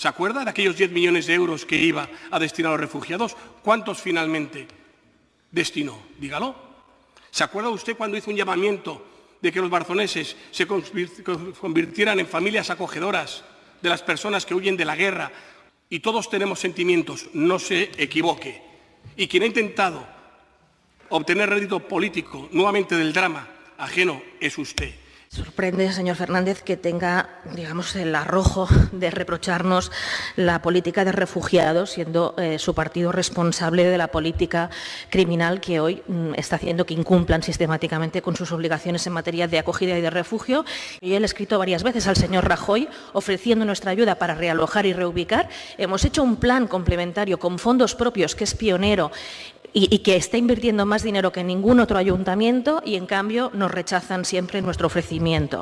¿Se acuerda de aquellos 10 millones de euros que iba a destinar a los refugiados? ¿Cuántos finalmente destinó? Dígalo. ¿Se acuerda usted cuando hizo un llamamiento de que los barzoneses se convirtieran en familias acogedoras de las personas que huyen de la guerra? Y todos tenemos sentimientos, no se equivoque. Y quien ha intentado obtener rédito político nuevamente del drama ajeno es usted. Sorprende, señor Fernández, que tenga, digamos, el arrojo de reprocharnos la política de refugiados, siendo eh, su partido responsable de la política criminal que hoy mm, está haciendo que incumplan sistemáticamente con sus obligaciones en materia de acogida y de refugio. Y él ha escrito varias veces al señor Rajoy ofreciendo nuestra ayuda para realojar y reubicar. Hemos hecho un plan complementario con fondos propios que es pionero y, que está invirtiendo más dinero que ningún otro ayuntamiento y, en cambio, nos rechazan siempre nuestro ofrecimiento.